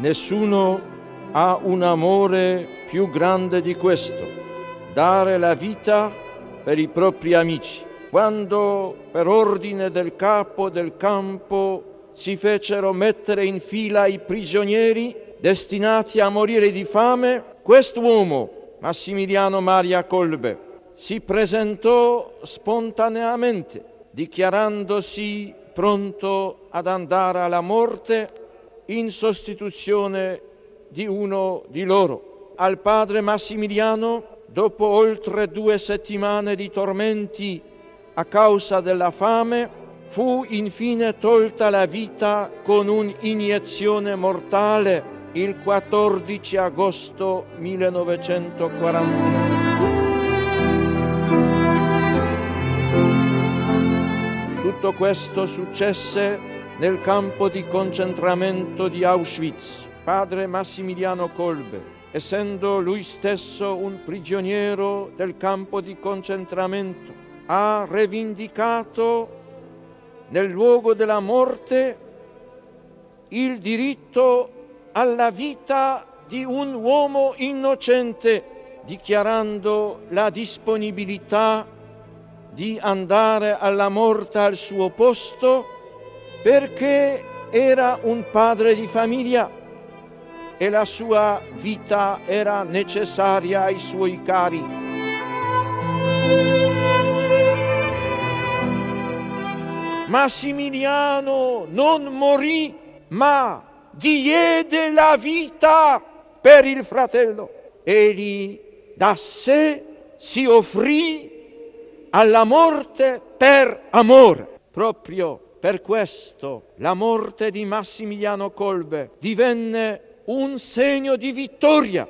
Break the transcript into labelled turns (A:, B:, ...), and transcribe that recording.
A: Nessuno ha un amore più grande di questo, dare la vita per i propri amici. Quando per ordine del capo del campo si fecero mettere in fila i prigionieri destinati a morire di fame, quest'uomo, Massimiliano Maria Kolbe, si presentò spontaneamente, dichiarandosi pronto ad andare alla morte in sostituzione di uno di loro. Al padre Massimiliano, dopo oltre due settimane di tormenti a causa della fame, fu infine tolta la vita con un'iniezione mortale il 14 agosto 1941. Tutto questo successe nel campo di concentramento di Auschwitz. Padre Massimiliano Kolbe, essendo lui stesso un prigioniero del campo di concentramento, ha rivendicato nel luogo della morte il diritto alla vita di un uomo innocente, dichiarando la disponibilità di andare alla morte al suo posto perché era un padre di famiglia e la sua vita era necessaria ai suoi cari. Massimiliano non morì, ma diede la vita per il fratello. Egli da sé si offrì alla morte per amore. Proprio per questo la morte di Massimiliano Kolbe divenne un segno di vittoria